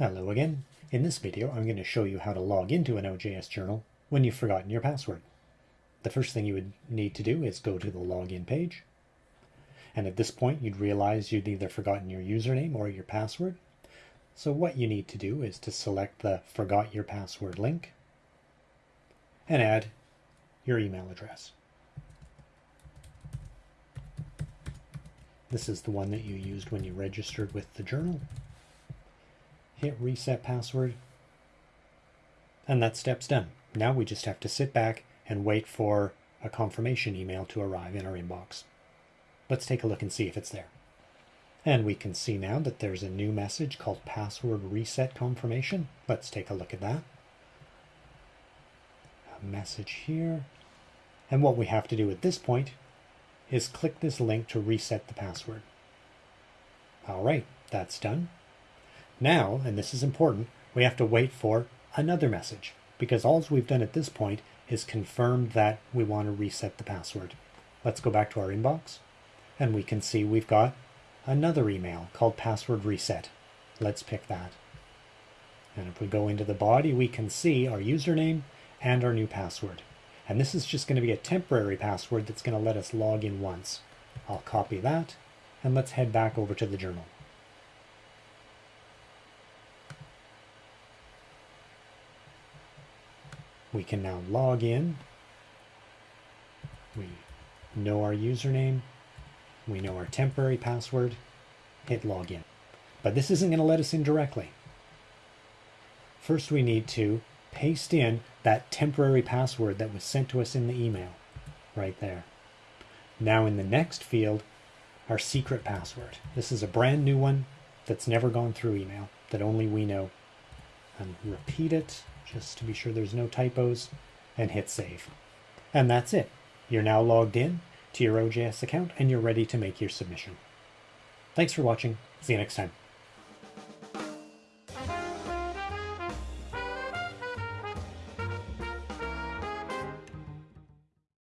Hello again. In this video, I'm going to show you how to log into an OJS journal when you've forgotten your password. The first thing you would need to do is go to the login page. And at this point, you'd realize you'd either forgotten your username or your password. So what you need to do is to select the forgot your password link and add your email address. This is the one that you used when you registered with the journal hit reset password, and that step's done. Now we just have to sit back and wait for a confirmation email to arrive in our inbox. Let's take a look and see if it's there. And we can see now that there's a new message called password reset confirmation. Let's take a look at that. A message here. And what we have to do at this point is click this link to reset the password. All right, that's done. Now, and this is important, we have to wait for another message because all we've done at this point is confirmed that we want to reset the password. Let's go back to our inbox and we can see we've got another email called password reset. Let's pick that. And if we go into the body, we can see our username and our new password. And this is just going to be a temporary password that's going to let us log in once. I'll copy that and let's head back over to the journal. We can now log in. We know our username. We know our temporary password. Hit login. But this isn't going to let us in directly. First, we need to paste in that temporary password that was sent to us in the email right there. Now in the next field, our secret password. This is a brand new one that's never gone through email that only we know. And repeat it just to be sure there's no typos, and hit save. And that's it. You're now logged in to your OJS account and you're ready to make your submission. Thanks for watching. See you next time.